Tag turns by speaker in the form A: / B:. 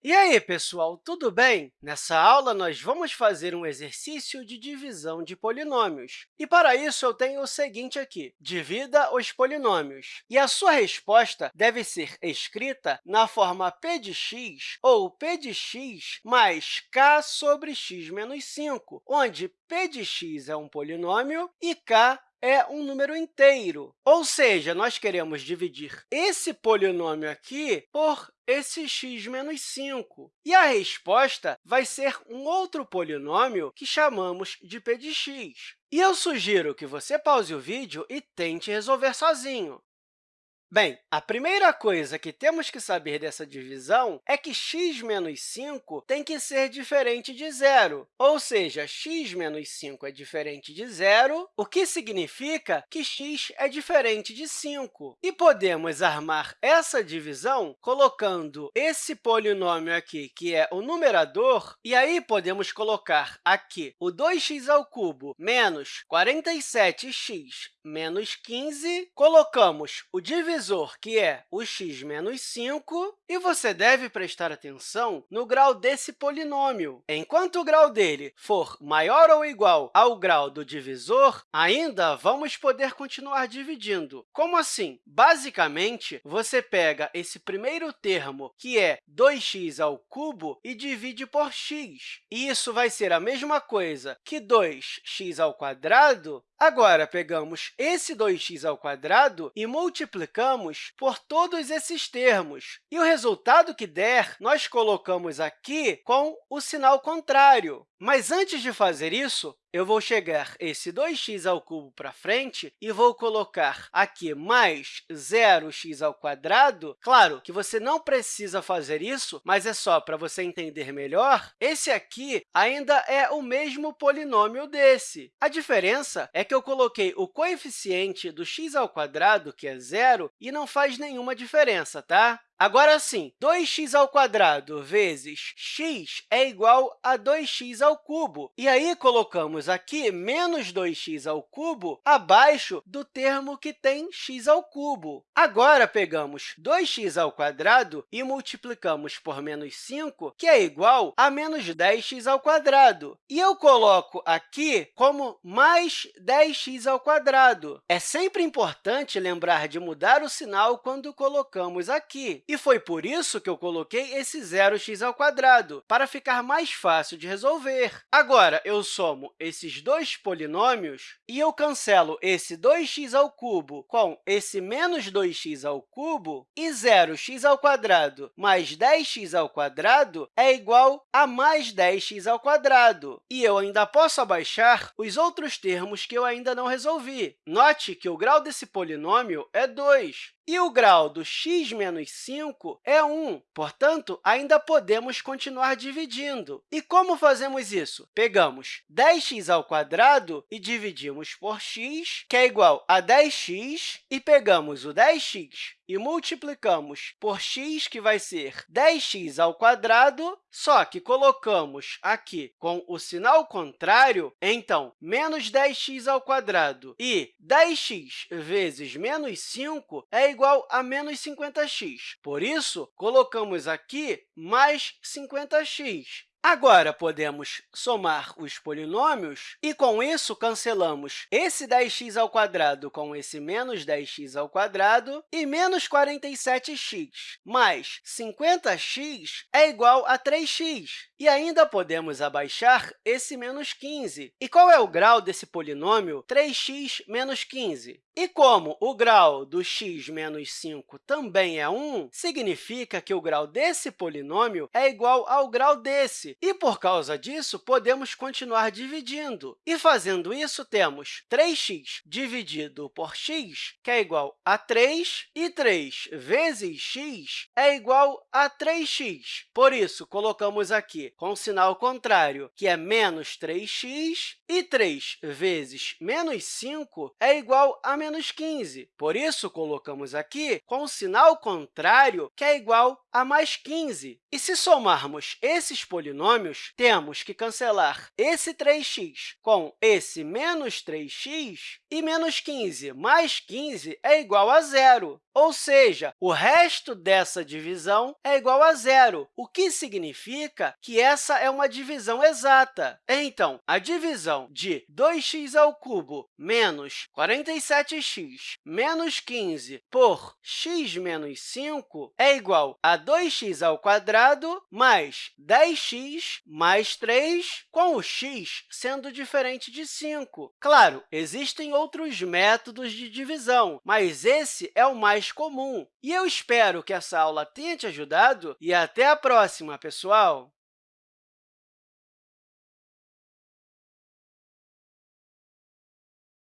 A: E aí, pessoal, tudo bem? Nessa aula, nós vamos fazer um exercício de divisão de polinômios. E, para isso, eu tenho o seguinte aqui. Divida os polinômios. E a sua resposta deve ser escrita na forma p de x ou p de x mais k sobre x menos 5, onde p de x é um polinômio e k é um número inteiro. Ou seja, nós queremos dividir esse polinômio aqui por esse x menos 5. E a resposta vai ser um outro polinômio que chamamos de p de x. E eu sugiro que você pause o vídeo e tente resolver sozinho. Bem, a primeira coisa que temos que saber dessa divisão é que x menos 5 tem que ser diferente de zero, ou seja, x menos 5 é diferente de zero, o que significa que x é diferente de 5. E podemos armar essa divisão colocando esse polinômio aqui, que é o numerador, e aí podemos colocar aqui o 2x ao cubo menos 47x menos 15, colocamos o divisor, que é o x menos 5, e você deve prestar atenção no grau desse polinômio. Enquanto o grau dele for maior ou igual ao grau do divisor, ainda vamos poder continuar dividindo. Como assim? Basicamente, você pega esse primeiro termo, que é 2x ao cubo, e divide por x. E isso vai ser a mesma coisa que 2x ao quadrado Agora, pegamos esse 2x ao quadrado e multiplicamos por todos esses termos. E o resultado que der, nós colocamos aqui com o sinal contrário. Mas antes de fazer isso, eu vou chegar esse 2x ao cubo para frente e vou colocar aqui mais 0x ao quadrado. Claro que você não precisa fazer isso, mas é só para você entender melhor. Esse aqui ainda é o mesmo polinômio desse. A diferença é que eu coloquei o coeficiente do x que é zero, e não faz nenhuma diferença, tá? Agora sim, 2x ao vezes x é igual a 2x ao. E aí, colocamos aqui menos 2x ao abaixo do termo que tem x ao. Agora, pegamos 2x ao e multiplicamos por menos 5, que é igual a menos 10x ao. E eu coloco aqui como mais 10x ao. É sempre importante lembrar de mudar o sinal quando colocamos aqui. E foi por isso que eu coloquei esse 0x ao quadrado, para ficar mais fácil de resolver. Agora, eu somo esses dois polinômios e eu cancelo esse 2x ao cubo com esse menos 2x ao cubo, e 0x ao quadrado mais 10x ao quadrado é igual a mais 10x ao quadrado. E eu ainda posso abaixar os outros termos que eu ainda não resolvi. Note que o grau desse polinômio é 2. E o grau do x menos 5 é 1, portanto, ainda podemos continuar dividindo. E como fazemos isso? Pegamos 10x ao quadrado e dividimos por x, que é igual a 10x, e pegamos o 10x e multiplicamos por x, que vai ser 10x ao quadrado, só que colocamos aqui com o sinal contrário, então, menos 10x ao quadrado e 10x vezes menos 5 é igual a menos 50x. Por isso, colocamos aqui mais 50x. Agora, podemos somar os polinômios e, com isso, cancelamos esse 10x ao quadrado com esse menos 10x ao quadrado e menos 47x mais 50x é igual a 3x. E ainda podemos abaixar esse menos 15. E qual é o grau desse polinômio 3x menos 15? E como o grau do x menos 5 também é 1, significa que o grau desse polinômio é igual ao grau desse. E, por causa disso, podemos continuar dividindo. E, fazendo isso, temos 3x dividido por x, que é igual a 3, e 3 vezes x é igual a 3x. Por isso, colocamos aqui com o sinal contrário, que é menos 3x, e 3 vezes menos 5 é igual a menos 15. Por isso, colocamos aqui com o sinal contrário, que é igual a mais 15. E se somarmos esses polinômios, temos que cancelar esse 3x com esse menos 3x, e menos 15 mais 15 é igual a zero. ou seja, o resto dessa divisão é igual a zero, o que significa que essa é uma divisão exata. Então, a divisão de 2x ao cubo menos 47x menos 15 por x menos 5 é igual a 2x ao quadrado mais 10x mais 3, com o x sendo diferente de 5. Claro, existem outros métodos de divisão, mas esse é o mais comum. E eu espero que essa aula tenha te ajudado e até a próxima, pessoal!